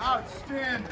Outstanding.